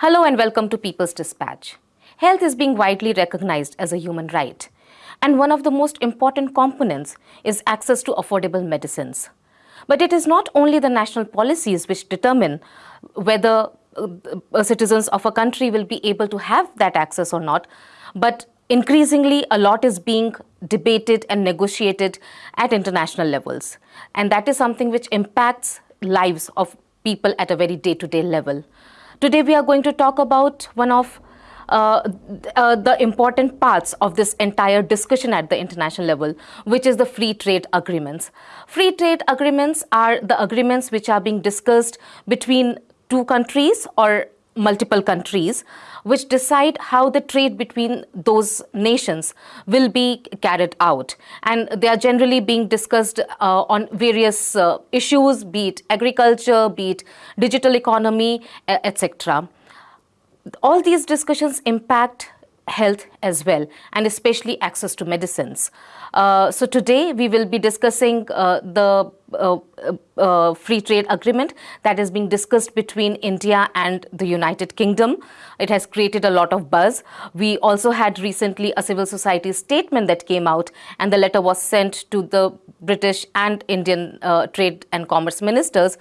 Hello and welcome to People's Dispatch. Health is being widely recognized as a human right. And one of the most important components is access to affordable medicines. But it is not only the national policies which determine whether uh, citizens of a country will be able to have that access or not, but increasingly a lot is being debated and negotiated at international levels. And that is something which impacts lives of people at a very day-to-day -day level. Today we are going to talk about one of uh, uh, the important parts of this entire discussion at the international level, which is the free trade agreements. Free trade agreements are the agreements which are being discussed between two countries or multiple countries which decide how the trade between those nations will be carried out. And they are generally being discussed uh, on various uh, issues, be it agriculture, be it digital economy, etc all these discussions impact health as well and especially access to medicines. Uh, so today we will be discussing uh, the uh, uh free trade agreement that is being discussed between India and the United Kingdom. It has created a lot of buzz. We also had recently a civil society statement that came out and the letter was sent to the British and Indian uh, trade and commerce ministers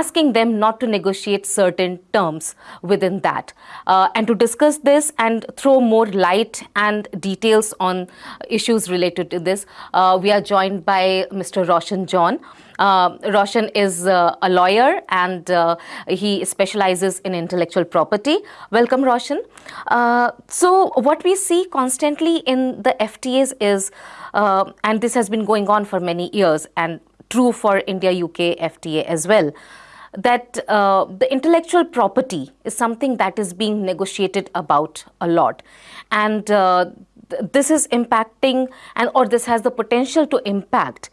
asking them not to negotiate certain terms within that. Uh, and to discuss this and throw more light and details on issues related to this, uh, we are joined by Mr. Roshan John. Uh, Roshan is uh, a lawyer and uh, he specializes in intellectual property. Welcome, Roshan. Uh, so what we see constantly in the FTAs is, uh, and this has been going on for many years, and true for India-UK FTA as well, that uh, the intellectual property is something that is being negotiated about a lot. And uh, th this is impacting and or this has the potential to impact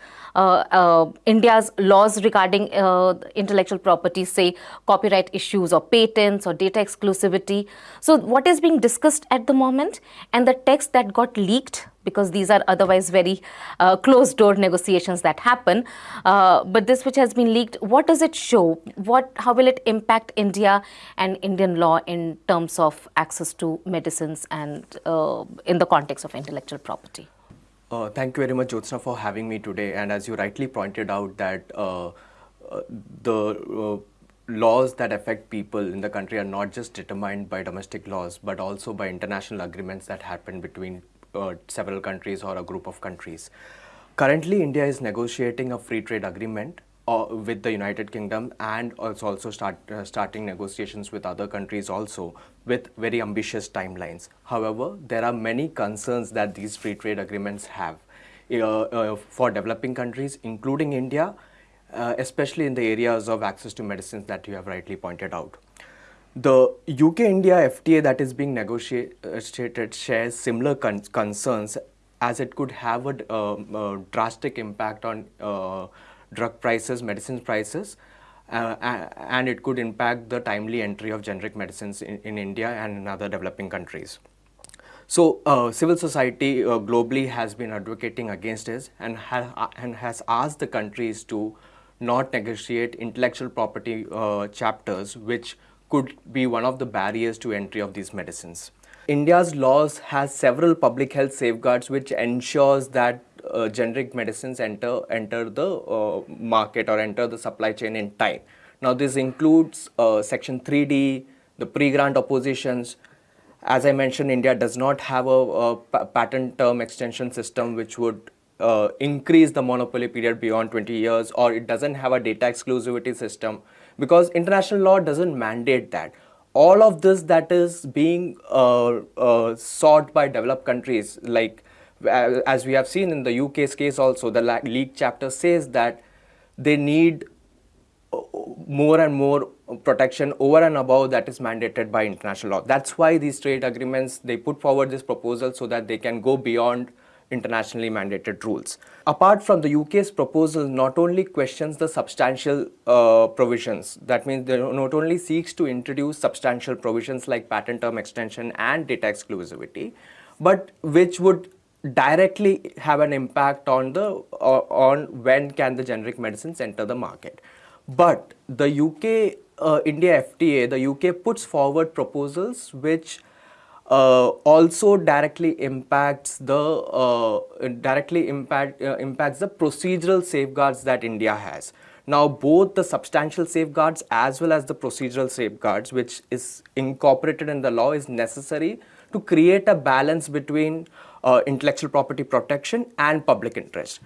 India's laws regarding uh, intellectual property, say copyright issues or patents or data exclusivity. So what is being discussed at the moment and the text that got leaked because these are otherwise very uh, closed door negotiations that happen. Uh, but this which has been leaked, what does it show? What, how will it impact India and Indian law in terms of access to medicines and uh, in the context of intellectual property? Uh, thank you very much, Jyotsna, for having me today. And as you rightly pointed out that uh, uh, the uh, laws that affect people in the country are not just determined by domestic laws, but also by international agreements that happen between uh, several countries or a group of countries. Currently, India is negotiating a free trade agreement uh, with the United Kingdom and also, also start, uh, starting negotiations with other countries also with very ambitious timelines. However, there are many concerns that these free trade agreements have uh, uh for developing countries, including India, uh, especially in the areas of access to medicines that you have rightly pointed out. The UK-India FTA that is being negotiated shares similar con concerns as it could have a, um, a drastic impact on uh, drug prices, medicines prices, uh, and it could impact the timely entry of generic medicines in, in India and in other developing countries. So uh, civil society uh, globally has been advocating against this and, ha uh, and has asked the countries to not negotiate intellectual property uh, chapters which could be one of the barriers to entry of these medicines. India's laws has several public health safeguards which ensures that uh, generic medicines enter enter the uh, market or enter the supply chain in time. Now this includes uh, section 3D, the pre-grant oppositions. As I mentioned, India does not have a, a patent term extension system which would uh, increase the monopoly period beyond 20 years or it doesn't have a data exclusivity system because international law doesn't mandate that all of this that is being uh, uh, sought by developed countries like as we have seen in the UK's case also, the leak chapter says that they need uh, more and more protection over and above that is mandated by international law. That's why these trade agreements, they put forward this proposal so that they can go beyond internationally mandated rules. Apart from the UK's proposal not only questions the substantial uh, provisions, that means they not only seeks to introduce substantial provisions like patent term extension and data exclusivity, but which would directly have an impact on the uh, on when can the generic medicines enter the market but the UK uh, India FTA, the UK puts forward proposals which also directly impacts the uh, directly impact uh, impacts the procedural safeguards that India has. Now, both the substantial safeguards as well as the procedural safeguards, which is incorporated in the law, is necessary to create a balance between uh, intellectual property protection and public interest.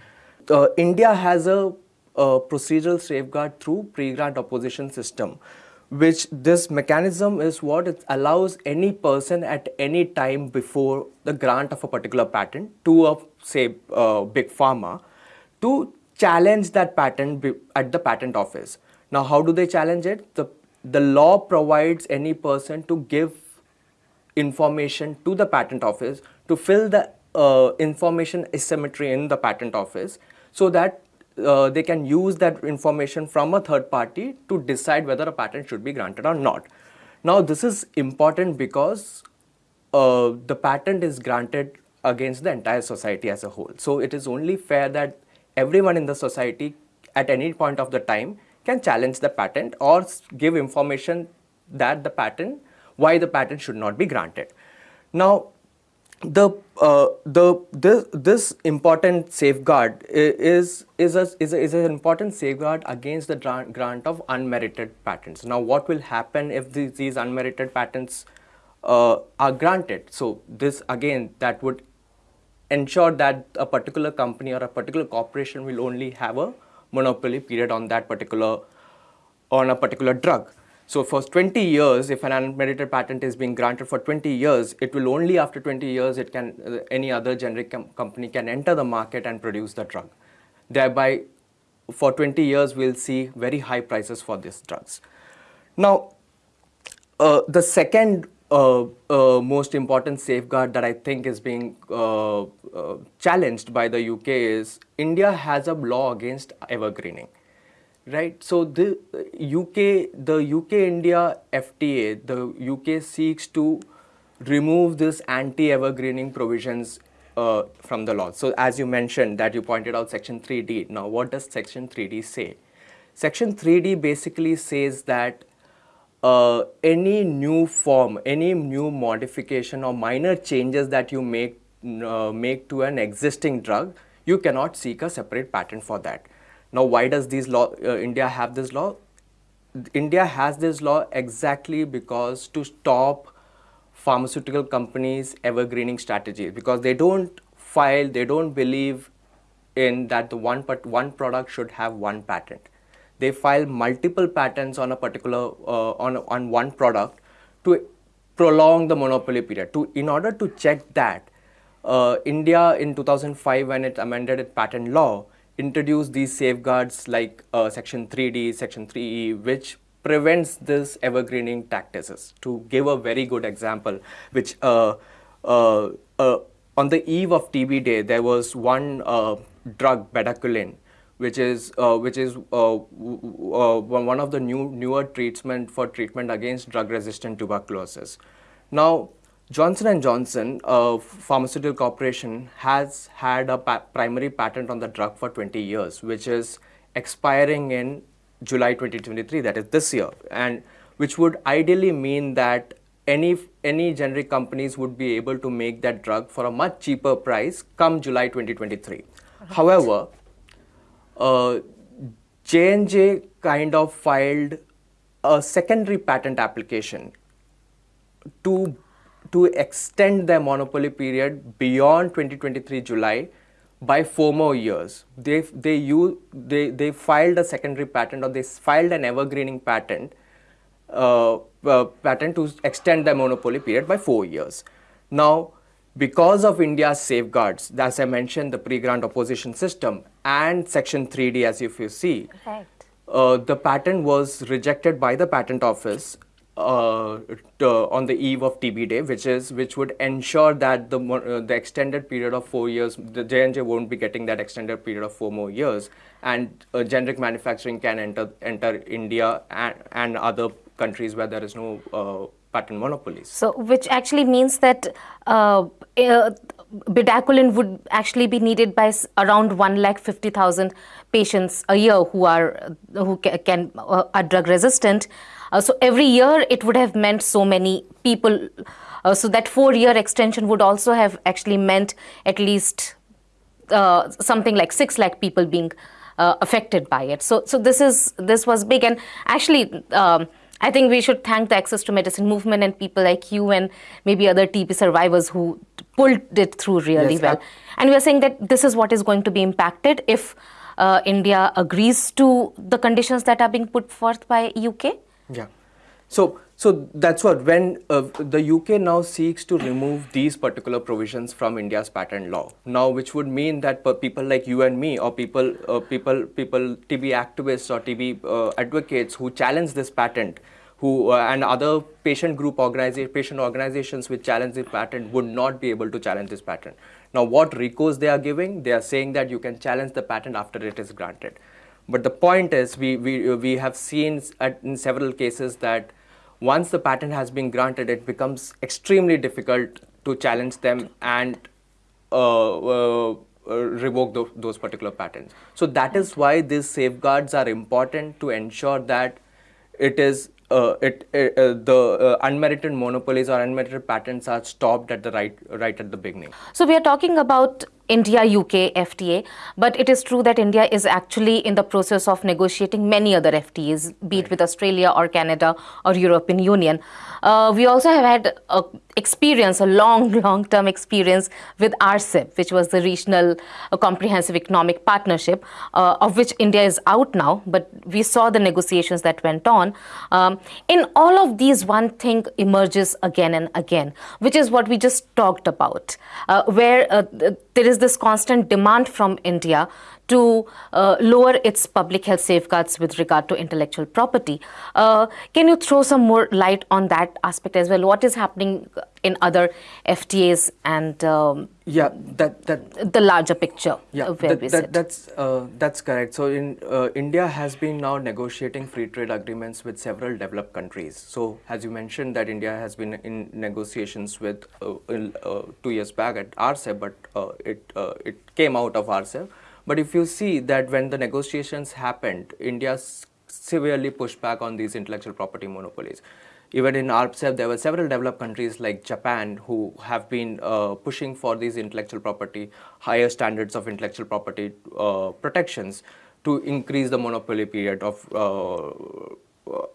Uh, India has a, a, procedural safeguard through pre-grant opposition system, which this mechanism is what it allows any person at any time before the grant of a particular patent to a say uh, big pharma to challenge that patent at the patent office. Now, how do they challenge it? The, the law provides any person to give information to the patent office to fill the uh, information asymmetry in the patent office so that uh, they can use that information from a third party to decide whether a patent should be granted or not. Now this is important because uh, the patent is granted against the entire society as a whole. So it is only fair that everyone in the society at any point of the time can challenge the patent or give information that the patent why the patent should not be granted. Now, the uh, the this this important safeguard is is a, is a, is an important safeguard against the grant of unmerited patents. Now, what will happen if these, these unmerited patents uh, are granted? So, this again that would ensure that a particular company or a particular corporation will only have a monopoly period on that particular on a particular drug. So for 20 years, if an unmerited patent is being granted for 20 years, it will only after 20 years, it can uh, any other generic com company can enter the market and produce the drug. Thereby, for 20 years, we'll see very high prices for these drugs. Now, uh, the second uh, uh, most important safeguard that I think is being uh, challenged by the UK is India has a law against evergreening right? So the uk the uk india fta the uk seeks to remove this anti evergreening provisions uh, from the law. So as you mentioned that you pointed out section 3d now what does section 3d say? Section 3d basically says that uh, any new form any new modification or minor changes that you make uh, make to an existing drug you cannot seek a separate patent for that now, why does these law, uh, India have this law? India has this law exactly because to stop pharmaceutical companies evergreening strategies because they don't file, they don't believe in that the one but one product should have one patent. They file multiple patents on a particular uh, on on one product to prolong the monopoly period. To in order to check that, uh, India in 2005 when it amended its patent law, introduce these safeguards like uh, section 3D, section 3E, which prevents this evergreening tactics. To give a very good example, which uh, uh, uh on the eve of TB day, there was one uh, drug, bedaquiline, which is uh, which is one of the new newer treatment for treatment against drug-resistant tuberculosis. Now, Johnson & Johnson, a pharmaceutical corporation, has had a pa primary patent on the drug for 20 years, which is expiring in July 2023, that is this year, and which would ideally mean that any, any generic companies would be able to make that drug for a much cheaper price come July 2023. Right. However, uh, J&J kind of filed a secondary patent application to to extend their monopoly period beyond 2023 July by four more years. They, they, use, they, they filed a secondary patent or they filed an evergreening patent, uh, uh, patent to extend their monopoly period by four years. Now, because of India's safeguards, as I mentioned, the pre-grant opposition system and Section 3D, as if you see, right. uh, the patent was rejected by the patent office uh, to, on the eve of TB day, which is which would ensure that the uh, the extended period of four years, the J&J won't be getting that extended period of four more years, and uh, generic manufacturing can enter enter India and, and other countries where there is no uh, patent monopolies. So, which actually means that uh, uh, bedaquiline would actually be needed by around 1 lakh 50,000 patients a year who are who can, are drug resistant Uh, so every year it would have meant so many people. Uh, so that four-year extension would also have actually meant at least uh, something like six lakh people being uh, affected by it. So, so this is this was big, and actually, um, I think we should thank the Access to Medicine movement and people like you and maybe other TB survivors who pulled it through really Yes, well. And we are saying that this is what is going to be impacted if uh, India agrees to the conditions that are being put forth by UK. Yeah. So, so that's what when uh, the UK now seeks to remove these particular provisions from India's patent law. Now, which would mean that people like you and me, or people, uh, people, people, TB activists or TB uh, advocates who challenge this patent, who uh, and other patient group organization, patient organizations which challenge the patent would not be able to challenge this patent. Now, what recourse they are giving? They are saying that you can challenge the patent after it is granted. But the point is, we, we, we have seen at, in several cases that once the patent has been granted, it becomes extremely difficult to challenge them and uh, uh, uh, revoke tho- those particular patents. So that is why these safeguards are important to ensure that it is uh, it, uh, uh, the uh, unmerited monopolies or unmerited patents are stopped at the right right at the beginning. So we are talking about India UK FTA, but it is true that India is actually in the process of negotiating many other FTAs, be it with Australia or Canada or European Union. Uh, we also have had a experience, a long, long-term experience with RCEP, which was the Regional uh, Comprehensive Economic Partnership, uh, of which India is out now, but we saw the negotiations that went on. Um, in all of these, one thing emerges again and again, which is what we just talked about, uh, where uh, there is this constant demand from India to uh, lower its public health safeguards with regard to intellectual property. Uh, can you throw some more light on that aspect as well? What is happening in other FTAs and um, Yeah, that that the larger picture Yeah, where that, that- that's uh, that's correct. So in uh, India has been now negotiating free trade agreements with several developed countries. So as you mentioned, that India has been in negotiations with uh, in, uh, two years back at RCEP, but uh, it uh, it came out of RCEP. But if you see that when the negotiations happened, India severely pushed back on these intellectual property monopolies. Even in RCEP, there were several developed countries like Japan who have been uh, pushing for these intellectual property, higher standards of intellectual property uh, protections to increase the monopoly period of uh,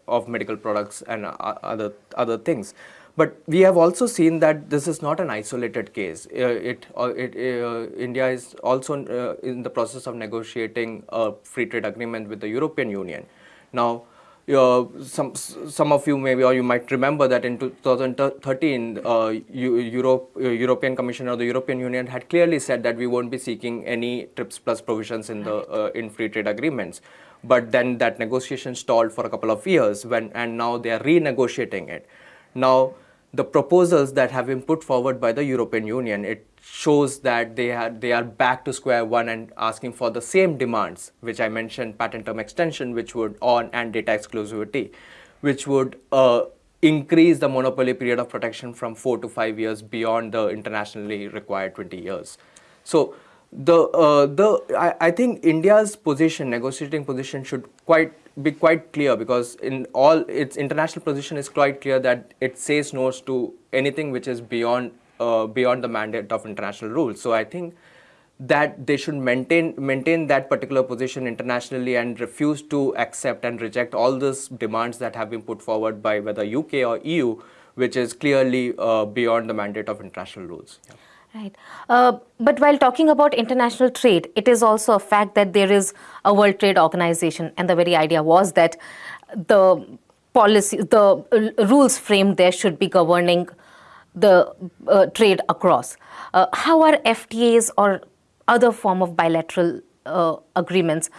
of medical products and uh, other other things. But we have also seen that this is not an isolated case. Uh, it, uh, it uh, India is also uh, in the process of negotiating a free trade agreement with the European Union. Now, uh, some some of you maybe or you might remember that in 2013 uh, Europe, European Commission or the European Union had clearly said that we won't be seeking any TRIPS plus provisions in the uh, in free trade agreements. But then that negotiation stalled for a couple of years when and now they are renegotiating it. Now the proposals that have been put forward by the European Union, it shows that they are, they are back to square one and asking for the same demands, which I mentioned, patent term extension, which would on and data exclusivity, which would uh, increase the monopoly period of protection from four to five years beyond the internationally required 20 years. So the uh, the I, I think India's position, negotiating position, should quite be quite clear because in all its international position is quite clear that it says no to anything which is beyond uh, beyond the mandate of international rules. So I think that they should maintain maintain that particular position internationally and refuse to accept and reject all those demands that have been put forward by whether UK or EU, which is clearly uh, beyond the mandate of international rules. Yeah. Right. Uh, but while talking about international trade, it is also a fact that there is a World Trade Organization, and the very idea was that the policy, the uh, rules framed there should be governing the uh, trade across. Uh, how are FTAs or other form of bilateral uh, agreements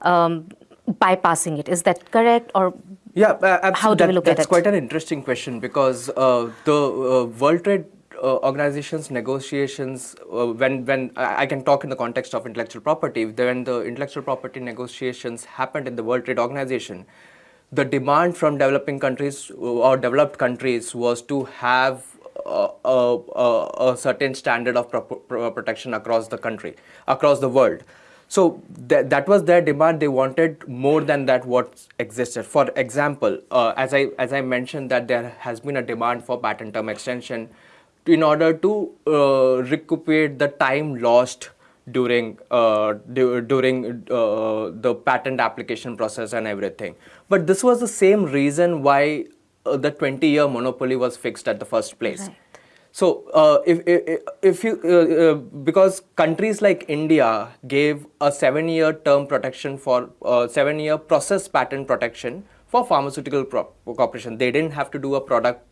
um, bypassing it? Is that correct, or Yeah, absolutely. How do we That- look at that's it? quite an interesting question because uh, the World Trade Uh, organization's negotiations, uh, when when I can talk in the context of intellectual property, when the intellectual property negotiations happened in the World Trade Organization, the demand from developing countries uh, or developed countries was to have a, a, a, certain standard of pro- pro- protection across the country, across the world. So that, that was their demand. They wanted more than that what existed. For example, uh, as I as I mentioned that there has been a demand for patent term extension in order to uh, recuperate the time lost during uh, du- during uh, the patent application process and everything. But this was the same reason why uh, the 20 year monopoly was fixed at the first place. Right. So, uh, if, if, if you, uh, uh, because countries like India gave a seven year term protection for, uh, seven year process patent protection for pharmaceutical pro- corporation. They didn't have to do a product,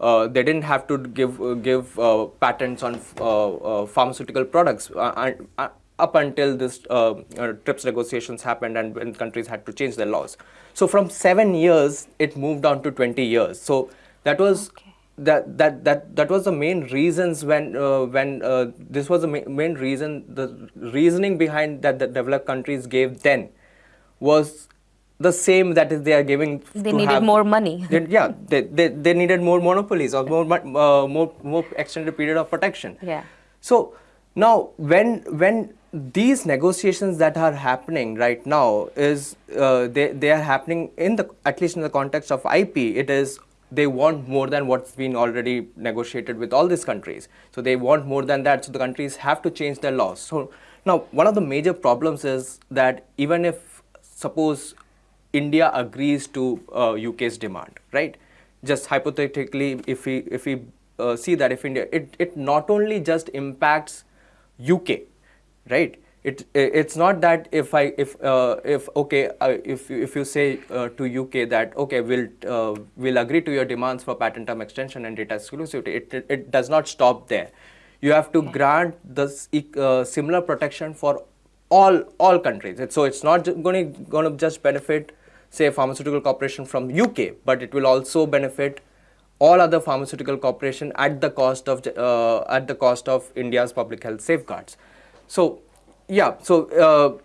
uh, they didn't have to give, uh, give uh, patents on uh, uh, pharmaceutical products uh, and, uh, up until this uh, uh, TRIPS negotiations happened and when countries had to change their laws. So, from seven years, it moved on to 20 years. So, that was Okay. that that that that was the main reasons when uh, when uh, this was the ma- main reason the reasoning behind that the developed countries gave then was the same that is they are giving They needed have- more money. they, yeah they, they, they needed more monopolies or more uh, more more extended period of protection Yeah. so now when when these negotiations that are happening right now is uh, they they are happening in the at least in the context of IP it is they want more than what's been already negotiated with all these countries so they want more than that so the countries have to change their laws so now one of the major problems is that even if suppose India agrees to uh, UK's demand, right? Just hypothetically, if we if we uh, see that if India, it, it not only just impacts UK, right? It it's not that if I if uh, if okay uh, if you- if you say uh, to UK that okay we'll uh, we'll agree to your demands for patent term extension and data exclusivity, it it, it does not stop there. You have to grant this uh, similar protection for all all countries. So it's not going to going to just benefit say pharmaceutical corporation from UK, but it will also benefit all other pharmaceutical corporation at the cost of uh, at the cost of India's public health safeguards. So yeah, so uh,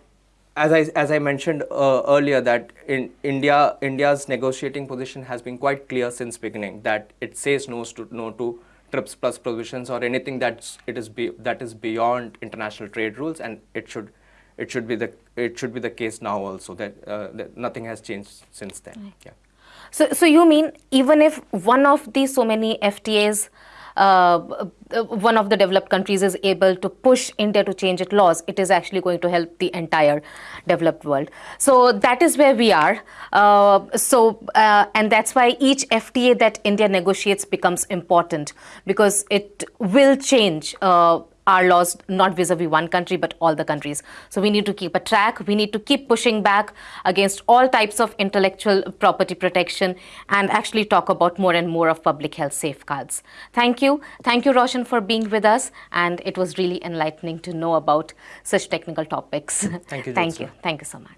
as I as I mentioned uh, earlier that in India India's negotiating position has been quite clear since beginning that it says no to no to TRIPS plus provisions or anything that's it is be, that is beyond international trade rules and it should it should be the it should be the case now also that, uh, that nothing has changed since then yeah So, so you mean even if one of the so many FTAs, uh, uh, one of the developed countries is able to push India to change its laws, it is actually going to help the entire developed world. So that is where we are. Uh, so uh, and that's why each FTA that India negotiates becomes important because it will change our laws not vis-a-vis -vis one country but all the countries. So we need to keep a track. We need to keep pushing back against all types of intellectual property protection and actually talk about more and more of public health safeguards. Thank you. Thank you roshan for being with us. And it was really enlightening to know about such technical topics. Thank you thank you. thank you so much.